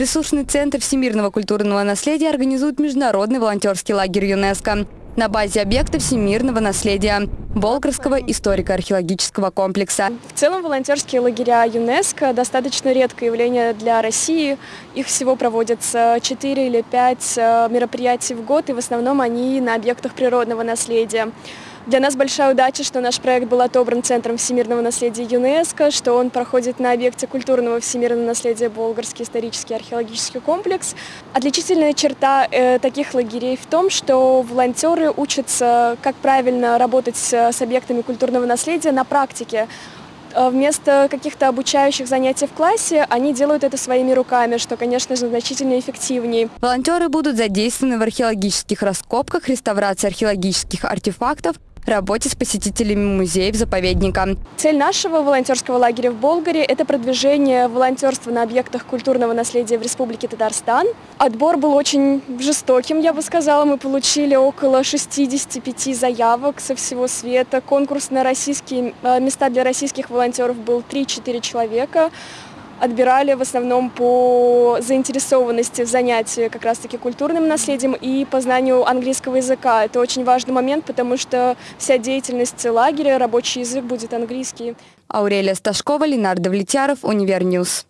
Ресурсный центр всемирного культурного наследия организует международный волонтерский лагерь ЮНЕСКО на базе объекта всемирного наследия Болгарского историко-археологического комплекса. В целом волонтерские лагеря ЮНЕСКО достаточно редкое явление для России. Их всего проводятся 4 или 5 э, мероприятий в год, и в основном они на объектах природного наследия. Для нас большая удача, что наш проект был отобран Центром всемирного наследия ЮНЕСКО, что он проходит на объекте культурного всемирного наследия Болгарский исторический археологический комплекс. Отличительная черта э, таких лагерей в том, что волонтеры учатся, как правильно работать с, с объектами культурного наследия на практике. Э, вместо каких-то обучающих занятий в классе они делают это своими руками, что, конечно же, значительно эффективнее. Волонтеры будут задействованы в археологических раскопках, реставрации археологических артефактов, работе с посетителями музеев заповедника. Цель нашего волонтерского лагеря в Болгаре – это продвижение волонтерства на объектах культурного наследия в Республике Татарстан. Отбор был очень жестоким, я бы сказала. Мы получили около 65 заявок со всего света. Конкурс на российские э, места для российских волонтеров был 3-4 человека отбирали в основном по заинтересованности в занятии как раз-таки культурным наследием и по знанию английского языка. Это очень важный момент, потому что вся деятельность лагеря, рабочий язык будет английский. Аурелия Сташкова, Ленардо Влетяров, Универ News.